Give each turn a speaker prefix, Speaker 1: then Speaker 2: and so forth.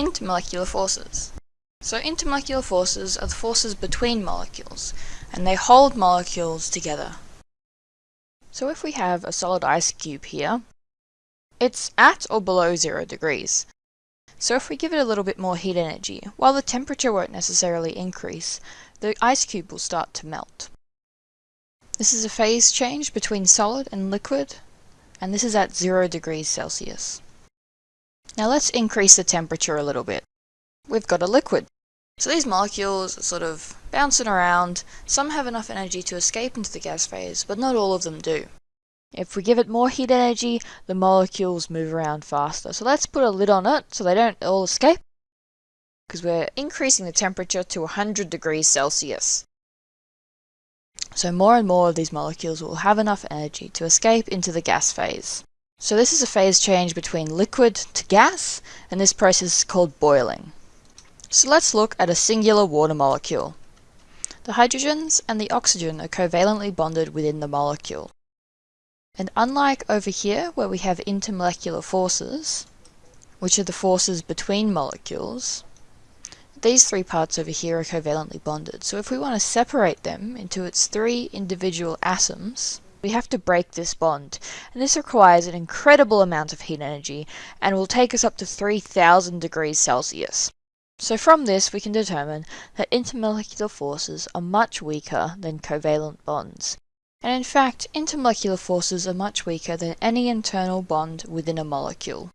Speaker 1: intermolecular forces. So intermolecular forces are the forces between molecules, and they hold molecules together. So if we have a solid ice cube here, it's at or below zero degrees. So if we give it a little bit more heat energy, while the temperature won't necessarily increase, the ice cube will start to melt. This is a phase change between solid and liquid, and this is at zero degrees Celsius. Now let's increase the temperature a little bit. We've got a liquid. So these molecules are sort of bouncing around. Some have enough energy to escape into the gas phase, but not all of them do. If we give it more heat energy, the molecules move around faster. So let's put a lid on it so they don't all escape. Because we're increasing the temperature to 100 degrees Celsius. So more and more of these molecules will have enough energy to escape into the gas phase. So this is a phase change between liquid to gas, and this process is called boiling. So let's look at a singular water molecule. The hydrogens and the oxygen are covalently bonded within the molecule. And unlike over here, where we have intermolecular forces, which are the forces between molecules, these three parts over here are covalently bonded. So if we want to separate them into its three individual atoms, we have to break this bond, and this requires an incredible amount of heat energy and will take us up to 3000 degrees Celsius. So from this we can determine that intermolecular forces are much weaker than covalent bonds. And in fact, intermolecular forces are much weaker than any internal bond within a molecule.